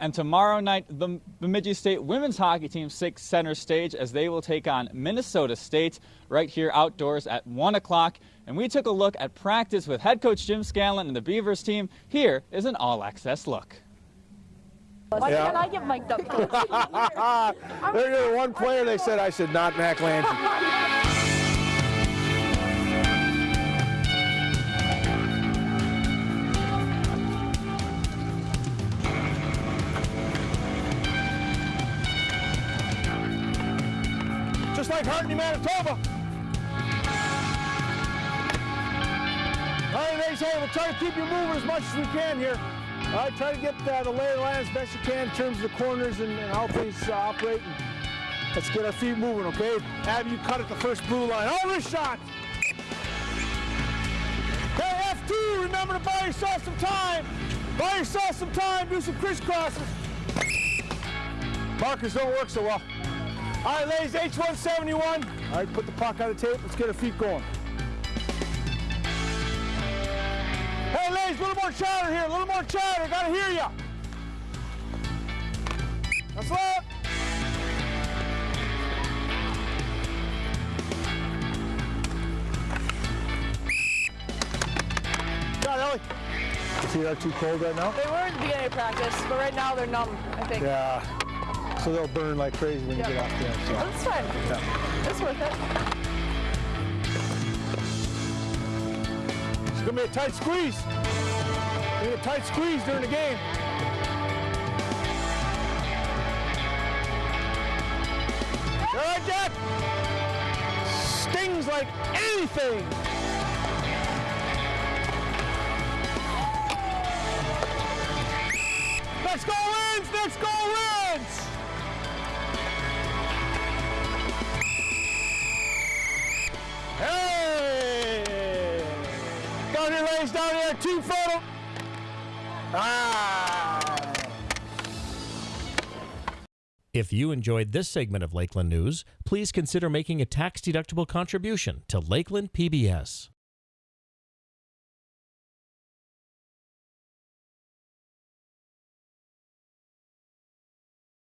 And tomorrow night, the Bemidji State women's hockey team takes center stage as they will take on Minnesota State right here outdoors at 1 o'clock. And we took a look at practice with head coach Jim Scanlan and the Beavers team. Here is an all-access look. Why yeah. can't I get mic'd up, coach? There's the one player they said I should not Mac Lange. just like Hartney, Manitoba. All right, ladies and we'll try to keep you moving as much as we can here. All right, try to get uh, the lay of the land as best you can in terms of the corners and, and how things uh, operate. And let's get our feet moving, okay? Have you cut at the first blue line. Oh, this shot! Hey, F2, remember to buy yourself some time. Buy yourself some time, do some crisscrosses. Markers don't work so well. All right, ladies, H171. All right, put the puck on the tape. Let's get our feet going. Hey, ladies, a little more chatter here. A little more chatter. Gotta hear ya. That's it. Got Ellie. Is he too cold right now? They were in the beginning of practice, but right now they're numb, I think. Yeah so they'll burn like crazy when yep. you get off the ice. So. That's fine. Yeah. That's worth it. It's gonna be a tight squeeze. Be a tight squeeze during the game. All right, Jack. Stings like anything. Next goal wins! Next goal wins! Down here, two photo. Ah. If you enjoyed this segment of Lakeland News, please consider making a tax-deductible contribution to Lakeland PBS.